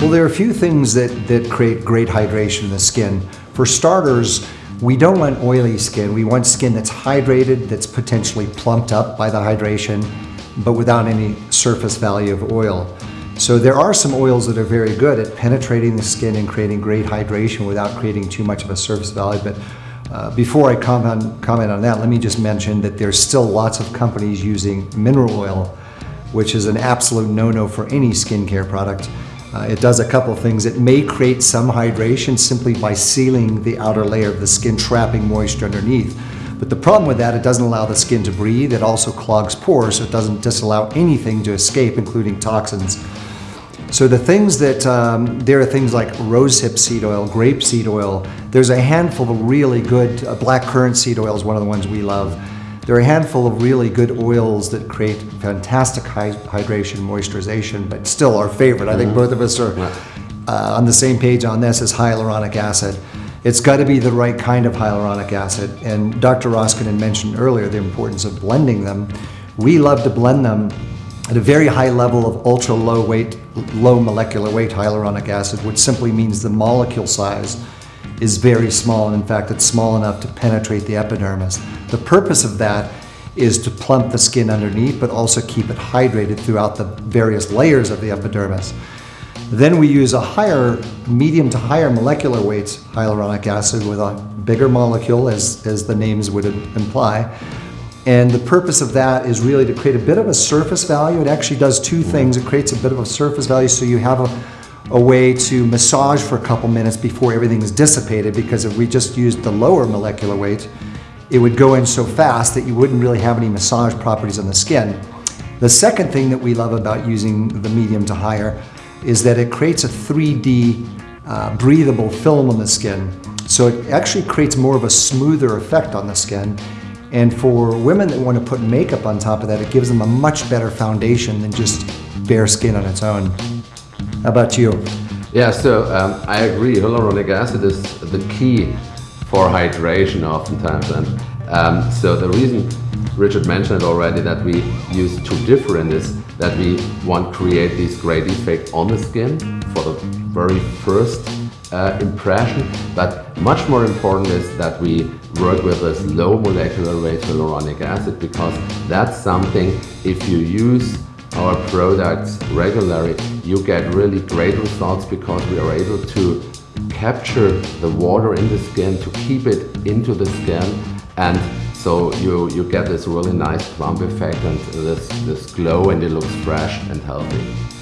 Well, there are a few things that, that create great hydration in the skin. For starters, we don't want oily skin. We want skin that's hydrated, that's potentially plumped up by the hydration, but without any surface value of oil. So there are some oils that are very good at penetrating the skin and creating great hydration without creating too much of a surface value. But uh, before I comment, comment on that, let me just mention that there's still lots of companies using mineral oil, which is an absolute no-no for any skincare product. Uh, it does a couple things. It may create some hydration simply by sealing the outer layer of the skin, trapping moisture underneath. But the problem with that, it doesn't allow the skin to breathe. It also clogs pores, so it doesn't disallow anything to escape, including toxins. So the things that, um, there are things like rosehip seed oil, grape seed oil. There's a handful of really good, uh, black currant seed oil is one of the ones we love. There are a handful of really good oils that create fantastic hydration, moisturization, but still our favorite. I think mm-hmm. both of us are uh, on the same page on this is hyaluronic acid. It's got to be the right kind of hyaluronic acid. And Dr. Roskinen mentioned earlier the importance of blending them. We love to blend them at a very high level of ultra low weight, low molecular weight hyaluronic acid, which simply means the molecule size is very small, and in fact, it's small enough to penetrate the epidermis. The purpose of that is to plump the skin underneath, but also keep it hydrated throughout the various layers of the epidermis. Then we use a higher, medium to higher molecular weight hyaluronic acid with a bigger molecule, as, as the names would imply. And the purpose of that is really to create a bit of a surface value. It actually does two things. It creates a bit of a surface value so you have a, a way to massage for a couple minutes before everything is dissipated because if we just used the lower molecular weight, it would go in so fast that you wouldn't really have any massage properties on the skin. The second thing that we love about using the medium to higher is that it creates a 3D uh, breathable film on the skin. So it actually creates more of a smoother effect on the skin. And for women that want to put makeup on top of that, it gives them a much better foundation than just bare skin on its own. How about you? Yeah, so um, I agree. Hyaluronic acid is the key for hydration oftentimes. And um, so the reason Richard mentioned it already that we use two different is that we want to create this great effect on the skin for the very first uh, impression, but much more important is that we work with this low molecular weight hyaluronic acid because that's something if you use our products regularly, you get really great results because we are able to capture the water in the skin, to keep it into the skin and so you, you get this really nice plump effect and this, this glow and it looks fresh and healthy.